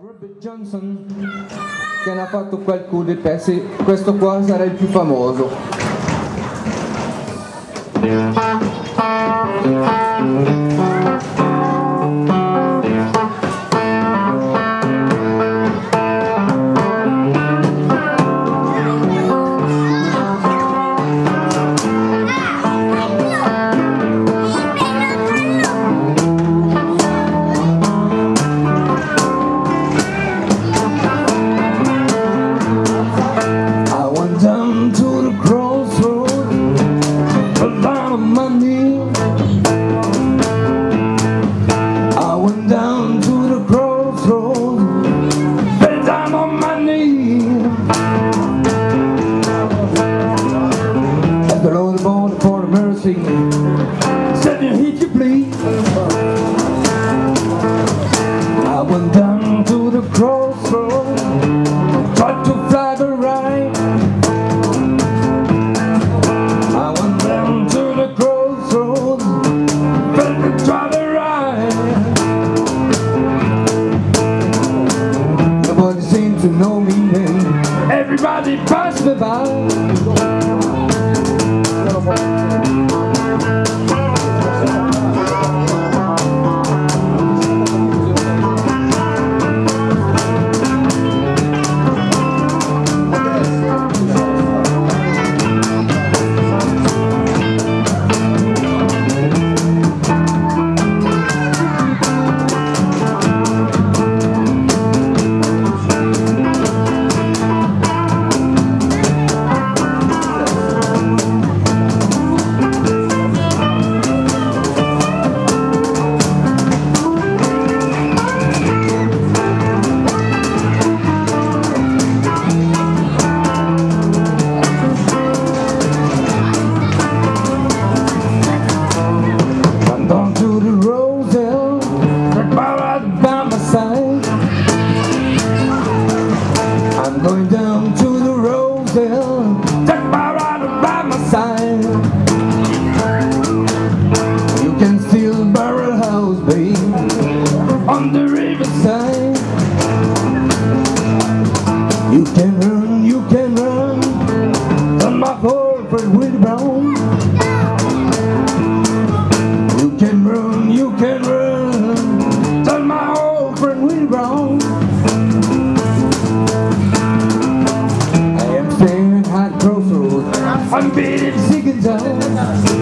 Robert Johnson che ne ha fatto qualcuno dei pezzi, questo qua sarà il più famoso. Mercy, said you hit plea. I went down to the crossroads, tried to fly the right. I went down to the crossroads, felt to try the right. Nobody seemed to know me. Everybody passed me by. Went riverside. You can run, you can run, on my whole friend Willie Brown. You can run, you can run. Tell my old friend Willie Brown. I am staying at crossroads. I'm beating sick and tired.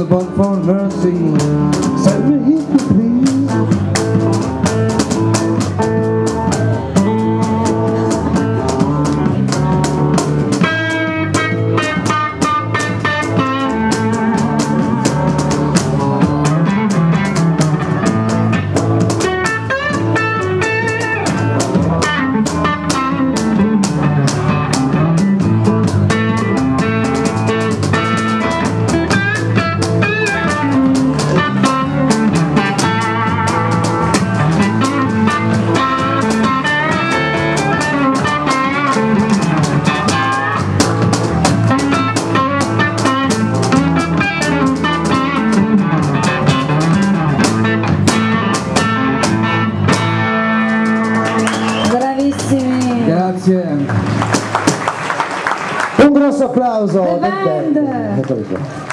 The above for mercy, Grazie. Un grosso applauso. The band.